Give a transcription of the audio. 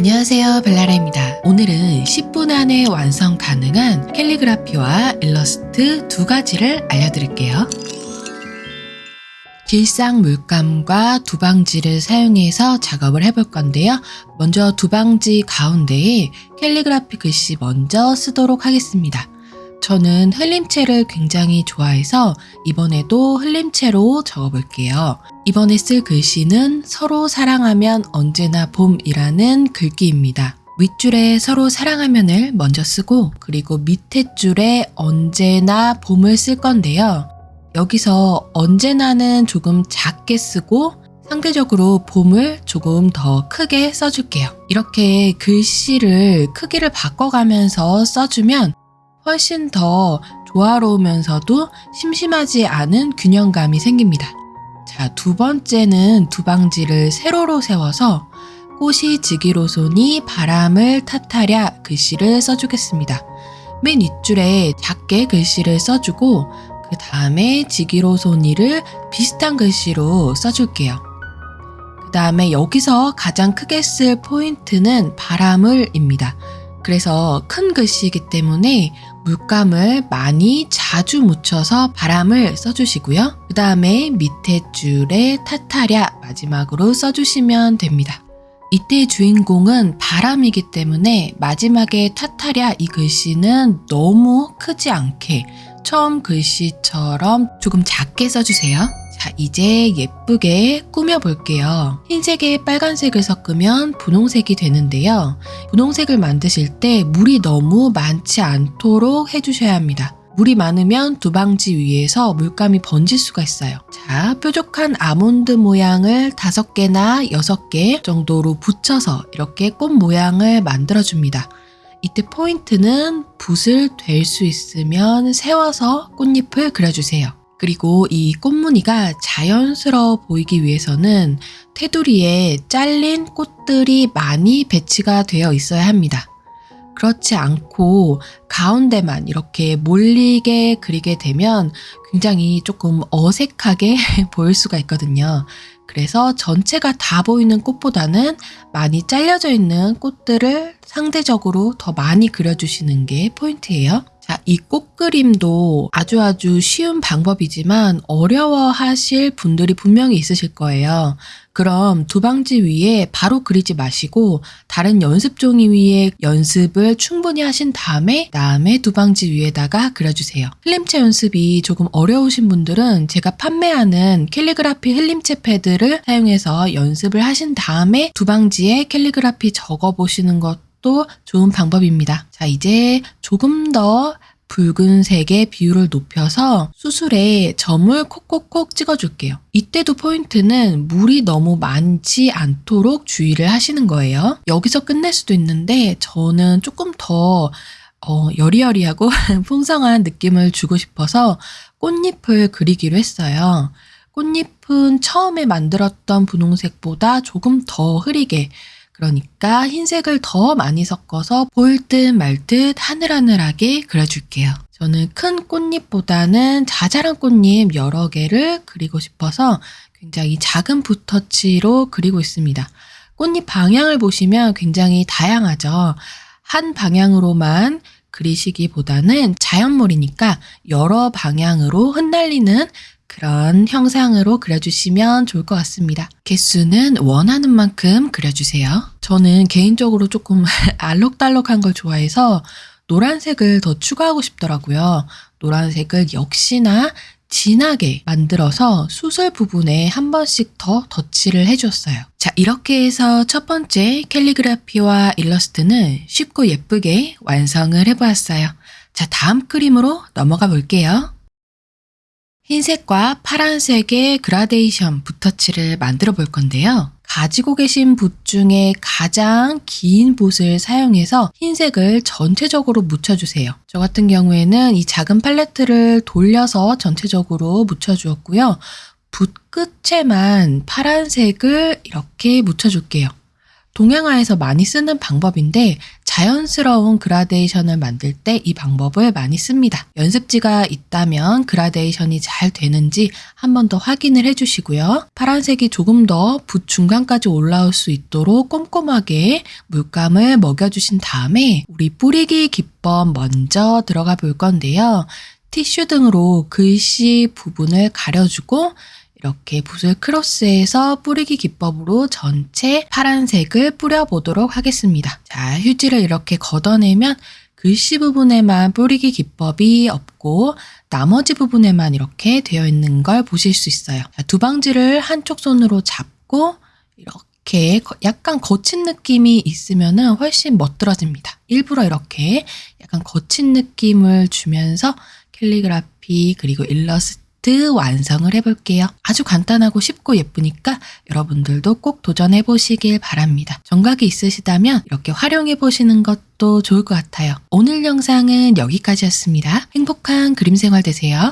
안녕하세요 벨라라입니다. 오늘은 10분 안에 완성 가능한 캘리그라피와 일러스트 두 가지를 알려드릴게요. 길상 물감과 두방지를 사용해서 작업을 해볼 건데요. 먼저 두방지 가운데에 캘리그라피 글씨 먼저 쓰도록 하겠습니다. 저는 흘림체를 굉장히 좋아해서 이번에도 흘림체로 적어볼게요. 이번에 쓸 글씨는 서로 사랑하면 언제나 봄이라는 글귀입니다. 윗줄에 서로 사랑하면을 먼저 쓰고 그리고 밑에 줄에 언제나 봄을 쓸 건데요. 여기서 언제나는 조금 작게 쓰고 상대적으로 봄을 조금 더 크게 써줄게요. 이렇게 글씨를 크기를 바꿔가면서 써주면 훨씬 더 조화로우면서도 심심하지 않은 균형감이 생깁니다. 자, 두 번째는 두방지를 세로로 세워서 꽃이 지기로손이 바람을 탓하랴 글씨를 써주겠습니다. 맨 윗줄에 작게 글씨를 써주고 그 다음에 지기로손이를 비슷한 글씨로 써줄게요. 그 다음에 여기서 가장 크게 쓸 포인트는 바람을입니다. 그래서 큰 글씨이기 때문에 물감을 많이 자주 묻혀서 바람을 써주시고요. 그 다음에 밑에 줄에 타타랴 마지막으로 써주시면 됩니다. 이때 주인공은 바람이기 때문에 마지막에 타타랴 이 글씨는 너무 크지 않게 처음 글씨처럼 조금 작게 써주세요. 자, 이제 예쁘게 꾸며볼게요. 흰색에 빨간색을 섞으면 분홍색이 되는데요. 분홍색을 만드실 때 물이 너무 많지 않도록 해주셔야 합니다. 물이 많으면 두방지 위에서 물감이 번질 수가 있어요. 자, 뾰족한 아몬드 모양을 다섯 개나 여섯 개 정도로 붙여서 이렇게 꽃 모양을 만들어줍니다. 이때 포인트는 붓을 될 수 있으면 세워서 꽃잎을 그려주세요. 그리고 이 꽃무늬가 자연스러워 보이기 위해서는 테두리에 잘린 꽃들이 많이 배치가 되어 있어야 합니다. 그렇지 않고 가운데만 이렇게 몰리게 그리게 되면 굉장히 조금 어색하게 보일 수가 있거든요. 그래서 전체가 다 보이는 꽃보다는 많이 잘려져 있는 꽃들을 상대적으로 더 많이 그려주시는 게 포인트예요. 자, 이 꽃그림도 아주 아주 쉬운 방법이지만 어려워 하실 분들이 분명히 있으실 거예요. 그럼 두방지 위에 바로 그리지 마시고 다른 연습 종이 위에 연습을 충분히 하신 다음에 다음에 두방지 위에다가 그려주세요. 흘림체 연습이 조금 어려우신 분들은 제가 판매하는 캘리그라피 흘림체 패드를 사용해서 연습을 하신 다음에 두방지에 캘리그라피 적어보시는 것 또 좋은 방법입니다. 자, 이제 조금 더 붉은색의 비율을 높여서 수술에 점을 콕콕콕 찍어줄게요. 이때도 포인트는 물이 너무 많지 않도록 주의를 하시는 거예요. 여기서 끝낼 수도 있는데 저는 조금 더 어, 여리여리하고 풍성한 느낌을 주고 싶어서 꽃잎을 그리기로 했어요. 꽃잎은 처음에 만들었던 분홍색보다 조금 더 흐리게 그러니까 흰색을 더 많이 섞어서 보일 듯 말 듯 하늘하늘하게 그려줄게요. 저는 큰 꽃잎보다는 자잘한 꽃잎 여러 개를 그리고 싶어서 굉장히 작은 붓터치로 그리고 있습니다. 꽃잎 방향을 보시면 굉장히 다양하죠. 한 방향으로만 그리시기보다는 자연물이니까 여러 방향으로 흩날리는 그런 형상으로 그려주시면 좋을 것 같습니다. 개수는 원하는 만큼 그려주세요. 저는 개인적으로 조금 알록달록한 걸 좋아해서 노란색을 더 추가하고 싶더라고요. 노란색을 역시나 진하게 만들어서 수술 부분에 한 번씩 더 덧칠을 해줬어요. 자, 이렇게 해서 첫 번째 캘리그라피와 일러스트는 쉽고 예쁘게 완성을 해보았어요. 자, 다음 그림으로 넘어가 볼게요. 흰색과 파란색의 그라데이션 붓터치를 만들어 볼 건데요. 가지고 계신 붓 중에 가장 긴 붓을 사용해서 흰색을 전체적으로 묻혀주세요. 저 같은 경우에는 이 작은 팔레트를 돌려서 전체적으로 묻혀주었고요. 붓 끝에만 파란색을 이렇게 묻혀줄게요. 동양화에서 많이 쓰는 방법인데 자연스러운 그라데이션을 만들 때 이 방법을 많이 씁니다. 연습지가 있다면 그라데이션이 잘 되는지 한 번 더 확인을 해주시고요. 파란색이 조금 더 붓 중간까지 올라올 수 있도록 꼼꼼하게 물감을 먹여주신 다음에 우리 뿌리기 기법 먼저 들어가 볼 건데요. 티슈 등으로 글씨 부분을 가려주고 이렇게 붓을 크로스해서 뿌리기 기법으로 전체 파란색을 뿌려보도록 하겠습니다. 자, 휴지를 이렇게 걷어내면 글씨 부분에만 뿌리기 기법이 없고 나머지 부분에만 이렇게 되어 있는 걸 보실 수 있어요. 자, 두 방지를 한쪽 손으로 잡고 이렇게 거- 약간 거친 느낌이 있으면 훨씬 멋들어집니다. 일부러 이렇게 약간 거친 느낌을 주면서 캘리그라피 그리고 일러스트 완성을 해볼게요. 아주 간단하고 쉽고 예쁘니까 여러분들도 꼭 도전해 보시길 바랍니다. 정각이 있으시다면 이렇게 활용해 보시는 것도 좋을 것 같아요. 오늘 영상은 여기까지였습니다. 행복한 그림 생활 되세요.